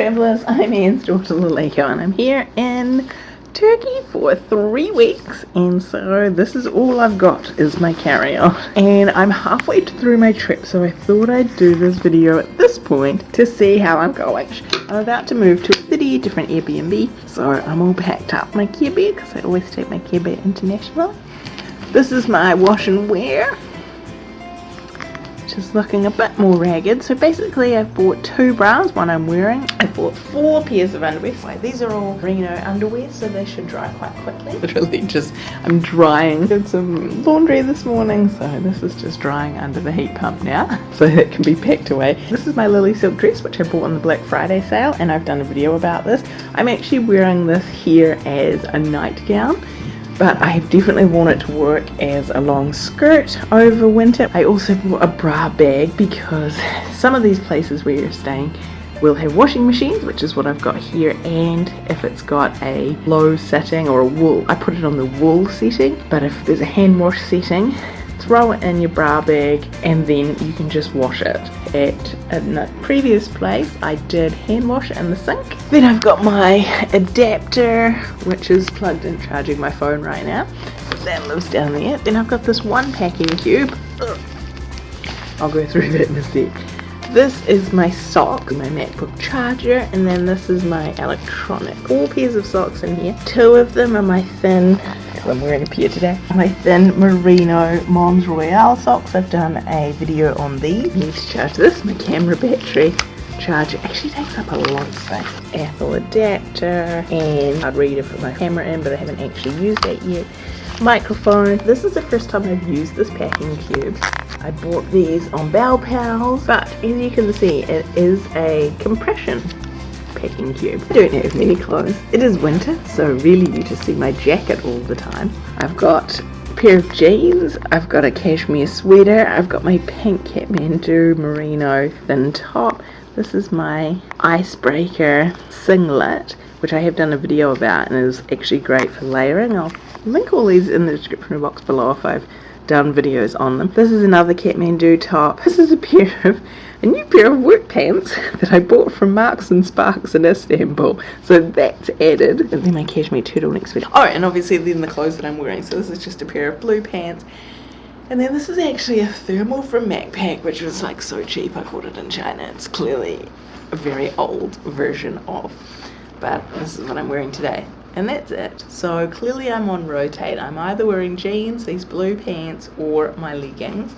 travellers, I'm Anne's daughter Lalika and I'm here in Turkey for three weeks and so this is all I've got is my carry-on and I'm halfway through my trip so I thought I'd do this video at this point to see how I'm going. I'm about to move to a city, different Airbnb so I'm all packed up my Care Bear because I always take my Care Bear international. This is my wash and wear is looking a bit more ragged. So basically I've bought two bras, one I'm wearing. I bought four pairs of underwear. These are all merino underwear so they should dry quite quickly. Literally just, I'm drying. Did some laundry this morning so this is just drying under the heat pump now so it can be packed away. This is my Lily Silk dress which I bought on the Black Friday sale and I've done a video about this. I'm actually wearing this here as a nightgown but I definitely want it to work as a long skirt over winter. I also bought a bra bag because some of these places where you're staying will have washing machines which is what I've got here and if it's got a low setting or a wool I put it on the wool setting but if there's a hand wash setting throw it in your bra bag and then you can just wash it. At a previous place I did hand wash in the sink. Then I've got my adapter which is plugged in charging my phone right now. That lives down there. Then I've got this one packing cube. Ugh. I'll go through that in a sec. This is my sock, my MacBook charger, and then this is my electronic. Four pairs of socks in here. Two of them are my thin I'm wearing a pair today. My thin merino Mons Royale socks. I've done a video on these. I need to charge this. My camera battery charger actually takes up a lot of space. Apple adapter and I'd read to put my camera in but I haven't actually used that yet. Microphone. This is the first time I've used this packing cube. I bought these on Bell Pals but as you can see it is a compression packing cube. I don't have many clothes. It is winter, so really you just see my jacket all the time. I've got a pair of jeans, I've got a cashmere sweater, I've got my pink Kathmandu merino thin top. This is my icebreaker singlet, which I have done a video about and is actually great for layering. I'll link all these in the description box below if I've done videos on them. This is another Kathmandu top. This is a pair of a new pair of work pants that I bought from Marks and Sparks in Istanbul. So that's added. And then my cashmere turtleneck sweater. Oh, and obviously then the clothes that I'm wearing. So this is just a pair of blue pants. And then this is actually a thermal from Macpac, which was like so cheap. I bought it in China. It's clearly a very old version of. But this is what I'm wearing today and that's it. So clearly I'm on rotate. I'm either wearing jeans these blue pants or my leggings.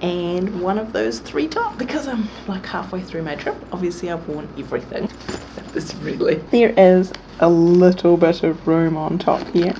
And one of those three top because I'm like halfway through my trip obviously I've worn everything. This really there is a little bit of room on top here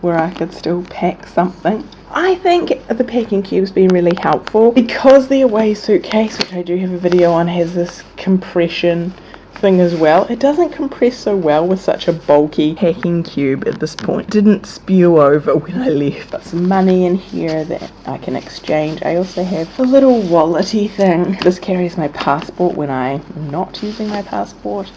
where I could still pack something. I think the packing cube's been really helpful. Because the away suitcase which I do have a video on has this compression thing as well. It doesn't compress so well with such a bulky packing cube at this point. Didn't spew over when I left. Got some money in here that I can exchange. I also have a little wallety thing. This carries my passport when I'm not using my passport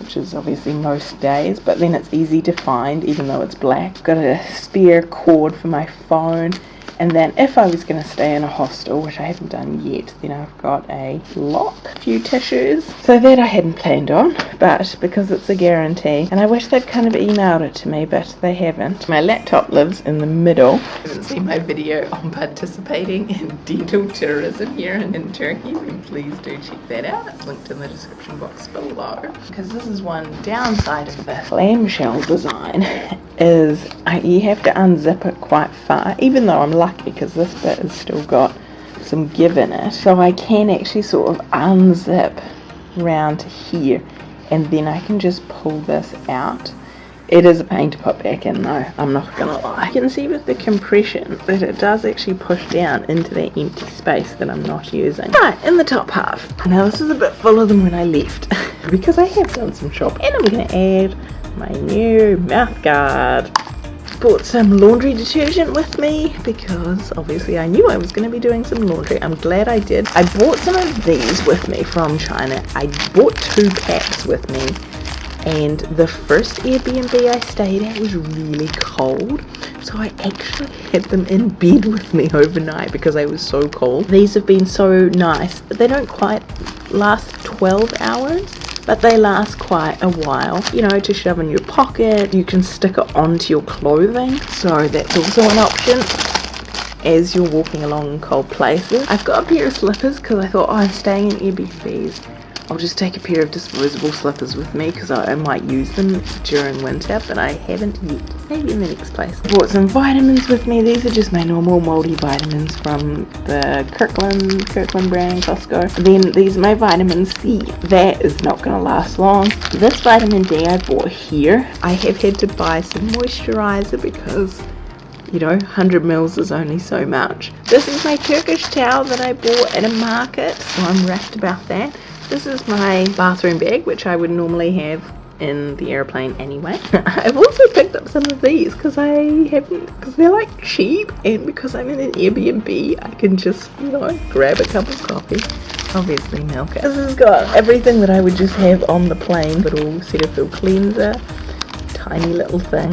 which is obviously most days, but then it's easy to find even though it's black. Got a spare cord for my phone and then if I was going to stay in a hostel, which I haven't done yet, then I've got a lock, a few tissues. So that I hadn't planned on, but because it's a guarantee, and I wish they'd kind of emailed it to me, but they haven't. My laptop lives in the middle. You haven't seen my video on participating in dental tourism here in, in Turkey, then please do check that out. It's linked in the description box below. Because this is one downside of the clamshell design, is I, you have to unzip it quite far, even though I'm lucky because this bit has still got some give in it. So I can actually sort of unzip round here and then I can just pull this out. It is a pain to put back in though, I'm not gonna lie. You can see with the compression that it does actually push down into that empty space that I'm not using. Right, in the top half. Now this is a bit fuller than when I left because I have done some shopping. And I'm gonna add my new mouth guard brought some laundry detergent with me because obviously I knew I was going to be doing some laundry. I'm glad I did. I bought some of these with me from China. I bought two packs with me and the first Airbnb I stayed at was really cold so I actually had them in bed with me overnight because I was so cold. These have been so nice. They don't quite last 12 hours but they last quite a while. You know, to shove in your pocket, you can stick it onto your clothing, so that's also an option as you're walking along cold places. I've got a pair of slippers because I thought, oh, I'm staying in Airbnbs. I'll just take a pair of disposable slippers with me because I, I, might use them during winter, but I haven't yet. Maybe in the next place. Bought some vitamins with me. These are just my normal moldy multivitamins from the Kirkland, Kirkland brand, Costco. Then these are my vitamin C. That is not going to last long. This vitamin D I bought here. I have had to buy some moisturizer because you know 100 mils is only so much this is my turkish towel that i bought at a market so i'm wrapped about that this is my bathroom bag which i would normally have in the airplane anyway i've also picked up some of these because i haven't because they're like cheap and because i'm in an airbnb i can just you know grab a cup of coffee obviously milk this has got everything that i would just have on the plane little cetaphil cleanser tiny little thing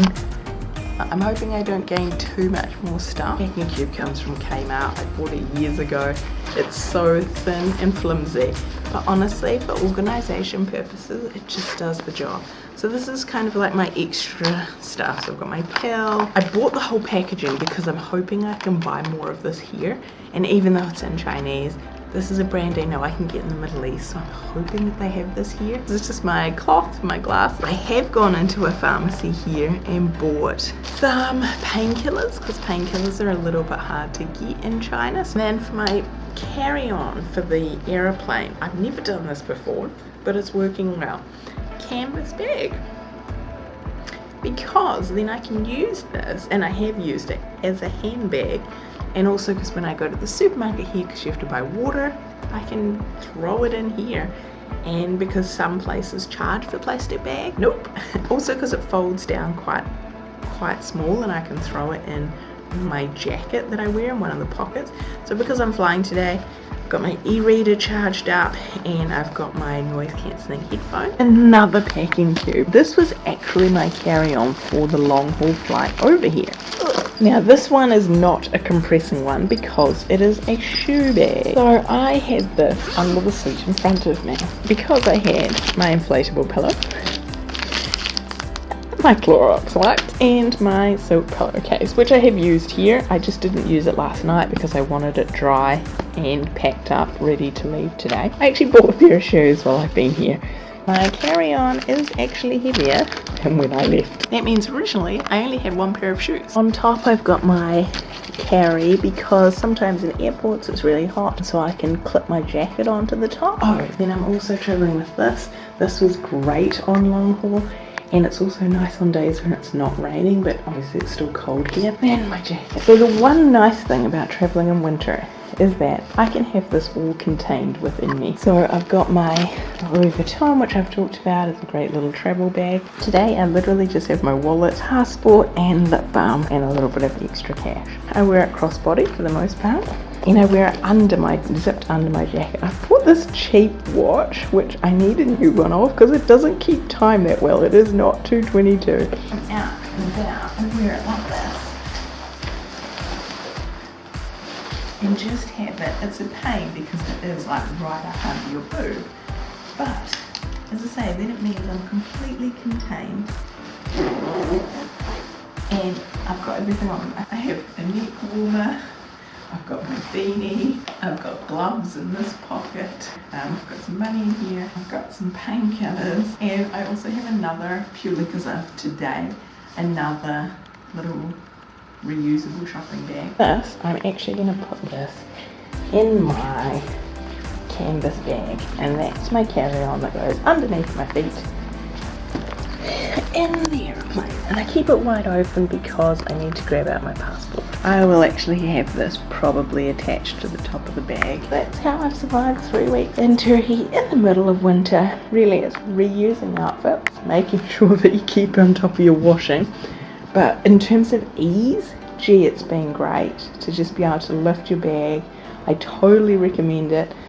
I'm hoping I don't gain too much more stuff. Packing cube comes from Kmart. I bought it years ago. It's so thin and flimsy. But honestly, for organisation purposes, it just does the job. So this is kind of like my extra stuff. So I've got my pill. I bought the whole packaging because I'm hoping I can buy more of this here. And even though it's in Chinese, this is a brand I know I can get in the Middle East, so I'm hoping that they have this here. This is just my cloth, my glass. I have gone into a pharmacy here and bought some painkillers, because painkillers are a little bit hard to get in China. And then for my carry-on for the aeroplane, I've never done this before, but it's working well. Canvas bag because then I can use this and I have used it as a handbag and also because when I go to the supermarket here because you have to buy water I can throw it in here and because some places charge for plastic bag nope also because it folds down quite quite small and I can throw it in my jacket that I wear in one of the pockets so because I'm flying today I've got my e-reader charged up and I've got my noise cancelling headphone. Another packing cube. This was actually my carry-on for the long haul flight over here. Now this one is not a compressing one because it is a shoe bag. So I had this under the seat in front of me because I had my inflatable pillow my Clorox wipes and my silk pillowcase which I have used here. I just didn't use it last night because I wanted it dry and packed up ready to leave today. I actually bought a pair of shoes while I've been here my carry-on is actually heavier than when I left. That means originally I only had one pair of shoes. On top I've got my carry because sometimes in airports it's really hot so I can clip my jacket onto the top. Oh then I'm also traveling with this. This was great on long haul and it's also nice on days when it's not raining but obviously it's still cold here. And my jacket. So the one nice thing about traveling in winter is that I can have this all contained within me. So I've got my Louis Vuitton, which I've talked about as a great little travel bag. Today I literally just have my wallet, passport and lip balm and a little bit of extra cash. I wear it crossbody for the most part and I wear it under my, zipped under my jacket. I bought this cheap watch, which I need a new one of because it doesn't keep time that well. It is not 222. I'm out and about and wear it like this. And just have it, it's a pain because it is like right up under your boob. But, as I say, then it means I'm completely contained and I've got everything on. I have a neck warmer, I've got my beanie, I've got gloves in this pocket, um, I've got some money in here, I've got some painkillers, and I also have another, purely because of today, another little reusable shopping bag. This, I'm actually going to put this in my canvas bag, and that's my carry-on that goes underneath my feet in the airplane. And I keep it wide open because I need to grab out my passport. I will actually have this probably attached to the top of the bag. That's how I've survived three weeks in Turkey in the middle of winter. Really, it's reusing outfits, making sure that you keep on top of your washing. But in terms of ease, gee, it's been great to just be able to lift your bag. I totally recommend it.